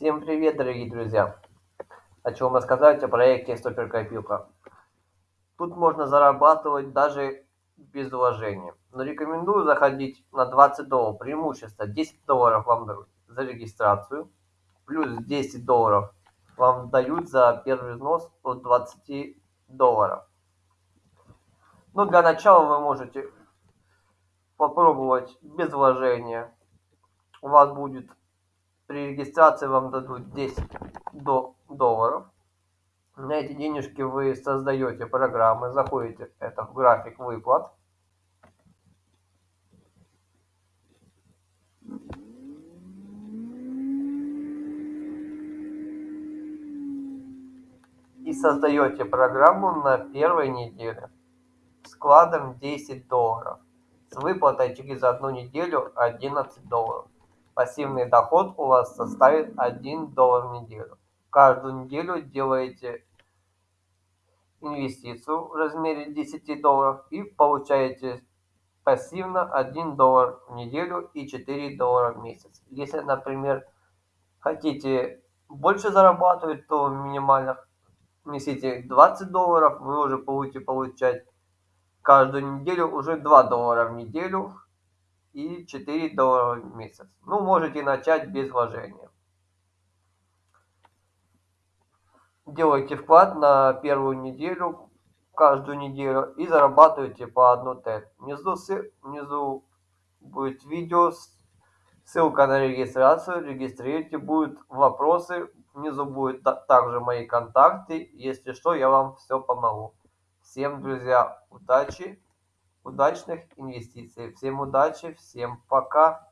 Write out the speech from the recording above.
Всем привет, дорогие друзья! Хочу вам рассказать о проекте Суперкопилка. Тут можно зарабатывать даже без вложения. Но рекомендую заходить на 20 долларов. Преимущество 10 долларов вам дают за регистрацию. Плюс 10 долларов вам дают за первый взнос от 20 долларов. Ну, для начала вы можете попробовать без вложения. У вас будет при регистрации вам дадут 10 до долларов. На эти денежки вы создаете программы, заходите это в график выплат. И создаете программу на первой неделе складом 10 долларов с выплатой через одну неделю 11 долларов пассивный доход у вас составит 1 доллар в неделю. Каждую неделю делаете инвестицию в размере 10 долларов и получаете пассивно 1 доллар в неделю и 4 доллара в месяц. Если, например, хотите больше зарабатывать, то минимально внесите 20 долларов, вы уже будете получать каждую неделю уже 2 доллара в неделю и 4 доллара в месяц. Ну, можете начать без вложения. Делайте вклад на первую неделю, каждую неделю и зарабатывайте по 1 Т. Внизу, внизу будет видео, ссылка на регистрацию, регистрируйте, будут вопросы, внизу будет также мои контакты, если что, я вам все помогу. Всем, друзья, удачи! Удачных инвестиций. Всем удачи, всем пока.